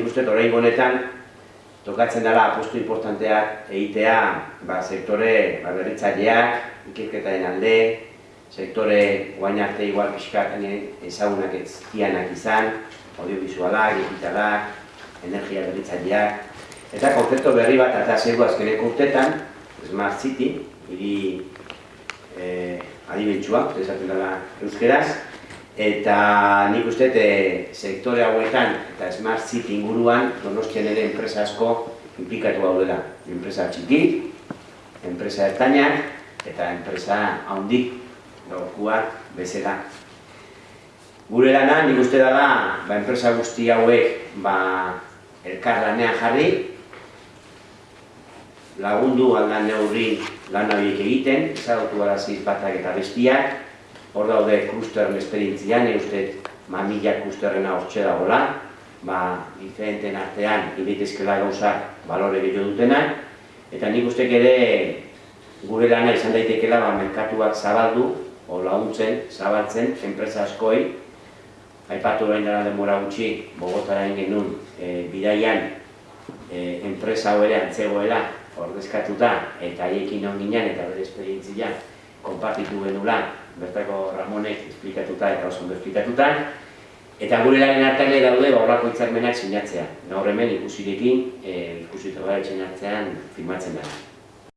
Nik uste orain honetan tokatzen dela apostu importanteak egitea ba, sektore ba, berritzaileak, ikerketaren alde, sektore guain arte igual pixkat ezagunak ez dianak izan, audiovisualak, digitalak, energia berritzaileak, eta konzeptu berri bat eta zego azkeneko urtetan, Smart City, hiri eh, adibentsua, esaten dela euskeraz, eta nik uste e, sektore hauetan eta Smart City inguruan donostian ere enpresa asko implikatu daudela. Enpresa txiki, enpresa ertainak eta enpresa handik gaurkuak bezala. Gure lana, nik uste dela, ba, enpresa guzti hauek ba, elkar lanean jarri, lagundu aldan neurri lan horiek egiten, ezagutu araziz batak eta bestiak, hor daude klusteren esperientzian, uste mamila klusterrena hortxe dagoela, ba, diferenten artean egitezkela gauzak balore gehiago dutenak, eta nik uste ere gure lana izan daitekela ba, merkatuak zabaldu, o laguntzen, zabaltzen, enpresa askoi, aipatu behin dara demora gutxi, Bogotara egin genuen, e, bidaian, e, enpresa ere antzegoela, ordezkatuta eta haiekin on ginen eta bere esperientzia konpartitu genula bertako Ramonek esplikatuta eta oso ondo esplikatuta eta gure laren artean daude ba horrako hitzarmenak sinatzea. Gaur hemen ikusirekin, eh ikusitu gara etxen artean firmatzen da.